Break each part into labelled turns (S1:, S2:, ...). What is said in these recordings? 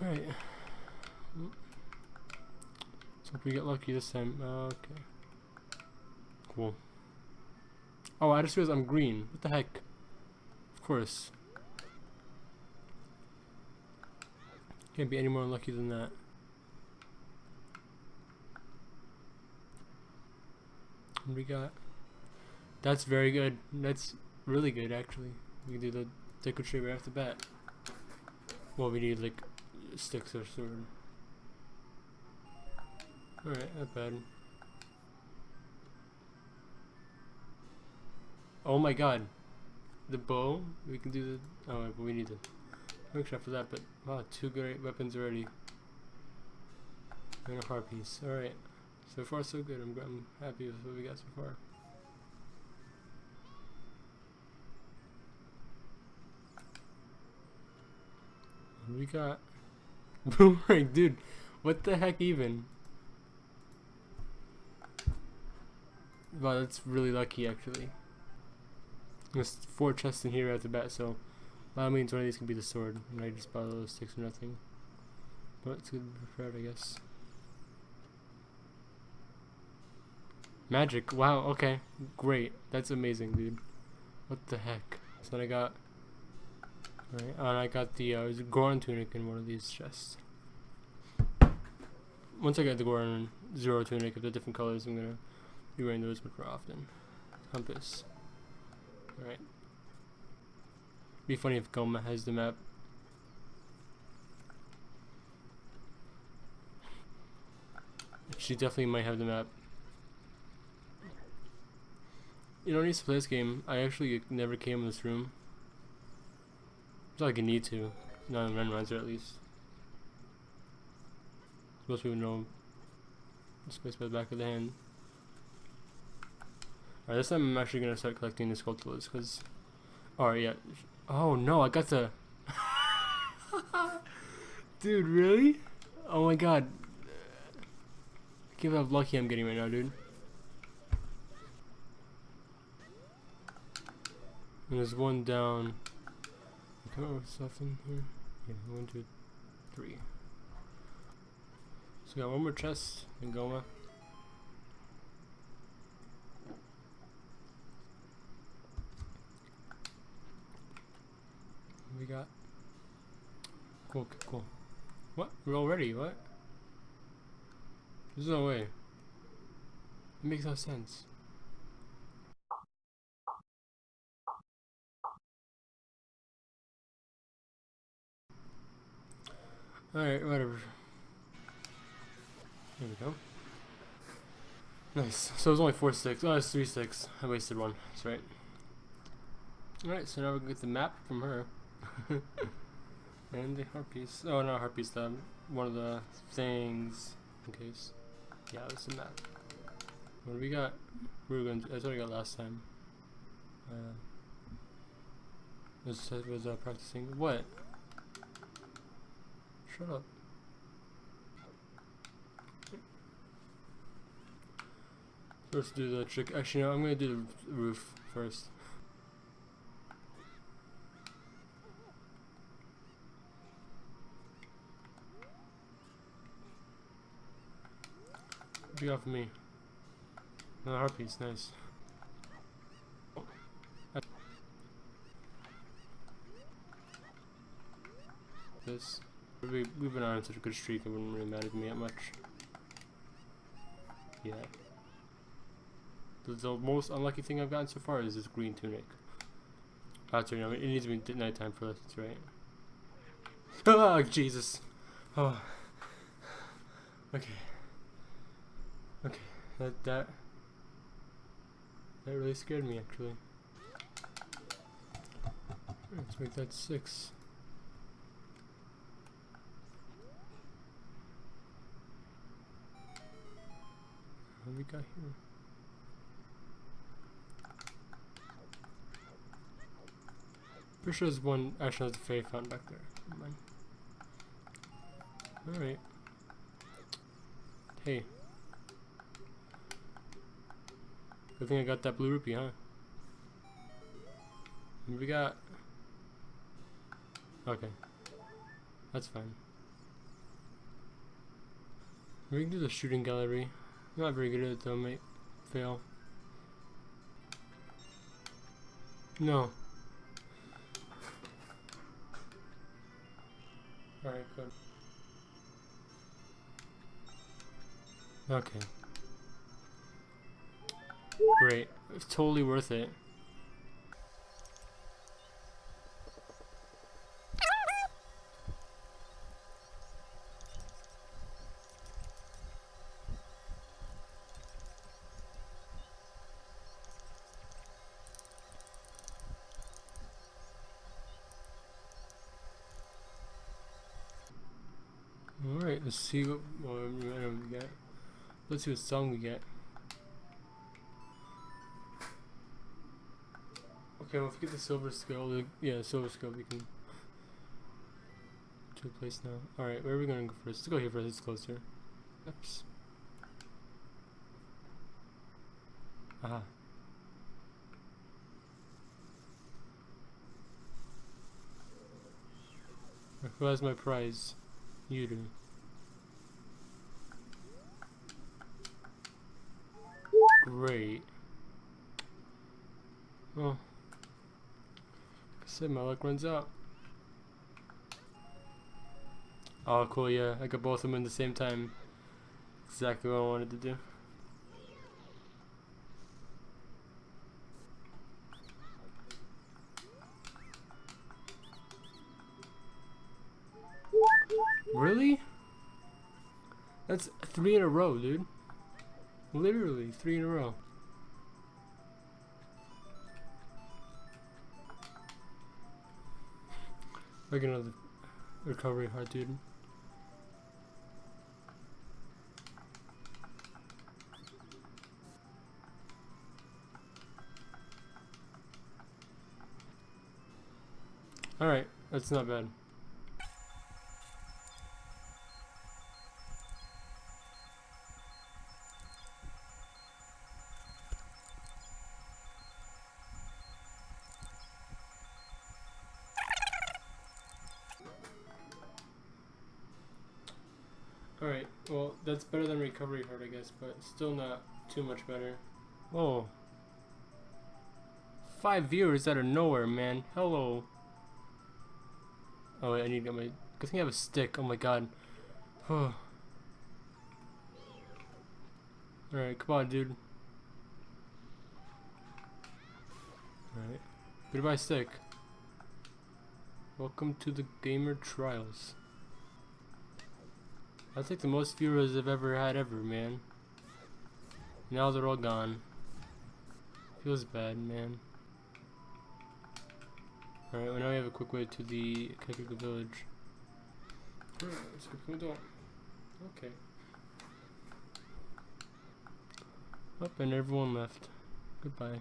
S1: Alright. So if we get lucky this time. Uh, okay. Cool. Oh, I just realized I'm green. What the heck? Of course. Can't be any more unlucky than that. What we got? That's very good. That's really good, actually. We can do the Deku tree right off the bat. Well, we need, like, sticks or sword. Alright, not bad. Oh my god. The bow? We can do the... Oh, we need the workshop for that, but wow, two great weapons already. And a heart piece. Alright. So far, so good. I'm, I'm happy with what we got so far. we got? Boomerang, dude. What the heck even? Wow, that's really lucky actually. There's four chests in here at the bat, so that means one of these can be the sword. And I just bought those sticks or nothing. But it's good prepared, I guess. Magic. Wow, okay. Great. That's amazing, dude. What the heck? So I got... Right, and I got the uh, Goron tunic in one of these chests. Once I get the Goron Zero tunic of the different colors, I'm gonna be wearing those much more often. Compass. Alright. Be funny if Gohma has the map. She definitely might have the map. You know, don't need to play this game. I actually never came in this room. It's like you need to. Not in Randomizer at least. Most people know space by the back of the hand. Alright, this time I'm actually gonna start collecting the sculptures because. Alright, yeah. Oh no, I got the. dude, really? Oh my god. Give how lucky I'm getting right now, dude. And there's one down. Oh, On, stuff in here. Yeah, one, two, three. So we got one more chest in Gohma. we got? Cool, cool. What? We're already? What? There's no way. It makes no sense. Alright, whatever. There we go. Nice. So it was only four sticks. Oh, it's three sticks. I wasted one. That's right. Alright, so now we can get the map from her. and the heart piece. Oh, not heart piece, the, one of the things. In case. Yeah, this and that. What do we got? We were going to, that's what I got last time. Uh, this was uh, practicing. What? Shut up. First do the trick. Actually, no, I'm gonna do the roof first. Be off for me? Another harpies, nice. This. We, we've been on such a good streak, it wouldn't really matter to me that much. Yeah. The, the most unlucky thing I've gotten so far is this green tunic. Ah, That's right, it needs to be nighttime for us, right. Oh, Jesus. Oh. Okay. Okay, that that that really scared me actually. Let's make that six. What we got here? Pretty sure there's one actually there's a fairy fountain back there. Alright. Hey. Good thing I got that blue rupee, huh? We got? Okay. That's fine. We can do the shooting gallery. Not very good at it though, mate. Fail. No. Alright, good. Okay. Great. It's totally worth it. Alright, let's see what, we get. Let's see what song we get. Okay, well if we get the silver scale, the, yeah, silver scale, we can to a place now. Alright, where are we gonna go first? Let's go here first, it's closer. Oops. Aha. Who has my prize? You do. Great. Well, I said, my luck runs out. Oh, cool, yeah. I got both of them in the same time. Exactly what I wanted to do. Really? That's three in a row, dude. Literally, three in a row. Like another recovery heart, dude. Alright, that's not bad. Well, that's better than recovery heart, I guess, but still not too much better. Whoa. Five viewers out of nowhere, man. Hello. Oh, wait, I need to get my... Good thing I have a stick. Oh my god. Huh Alright, come on, dude. Alright. Goodbye, stick. Welcome to the Gamer Trials. That's like the most viewers I've ever had ever, man. Now they're all gone. Feels bad, man. Alright, well now we have a quick way to the Kakariko village. Alright, let's go. Okay. Up and everyone left. Goodbye.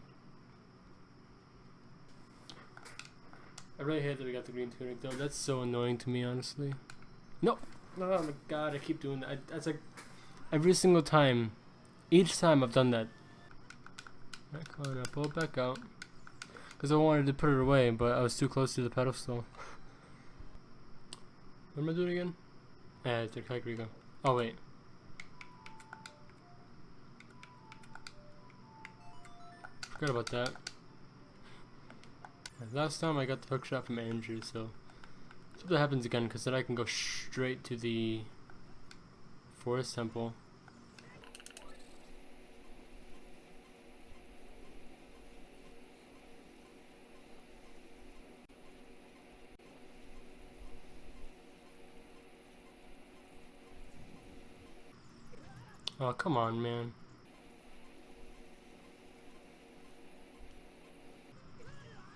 S1: I really hate that we got the green tunic though. That's so annoying to me, honestly. No! Oh my god, I keep doing that. I, that's like every single time. Each time I've done that. Come on, I pull it back out. Because I wanted to put it away, but I was too close to the pedestal. what am I doing again? Yeah, it's a Kakariko. Oh, wait. Forgot about that. Last time I got the hook shot from Andrew, so hope that happens again, because then I can go straight to the forest temple. Oh, come on, man.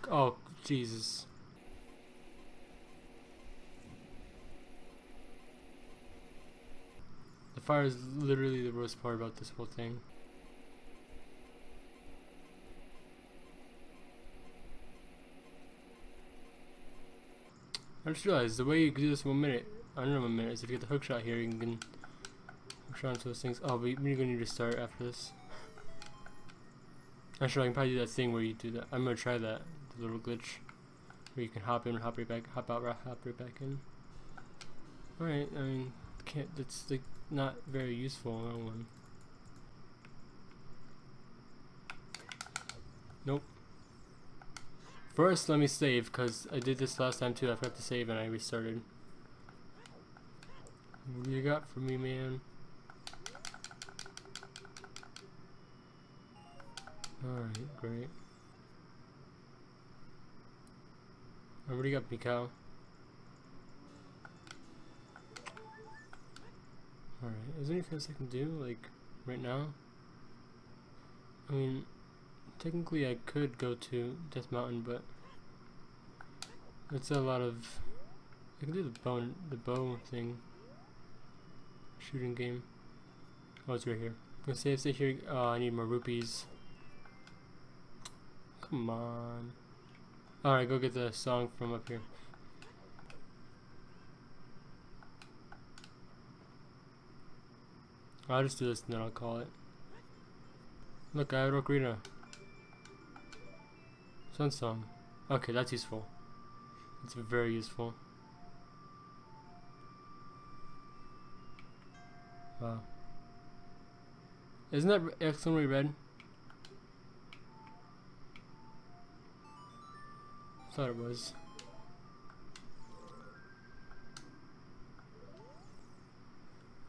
S1: Oh, Jesus. Fire is literally the worst part about this whole thing. I just realized the way you do this one minute, I don't know one minute, is if you get the hook shot here, you can hook shot into those things. Oh, but we're gonna need to start after this. Actually, I can probably do that thing where you do that. I'm gonna try that, the little glitch, where you can hop in, hop right back, hop out, hop right back in. Alright, I mean, can't. That's like not very useful. That one. Nope. First, let me save because I did this last time too. I forgot to save and I restarted. What do you got for me, man? Alright, great. I already got Mikau. Alright, is there anything else I can do, like, right now? I mean, technically I could go to Death Mountain, but it's a lot of... I can do the bow, the bow thing. Shooting game. Oh, it's right here. I'm gonna save, stay here. Oh, I need more rupees. Come on. Alright, go get the song from up here. I'll just do this and then I'll call it. Look, I have Ocarina. Sun song. Okay, that's useful. It's very useful. Wow. Isn't that excellently red? Thought it was.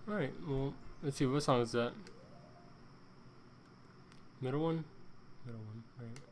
S1: Alright, well, let's see, what song is that? Middle one? Middle one, right.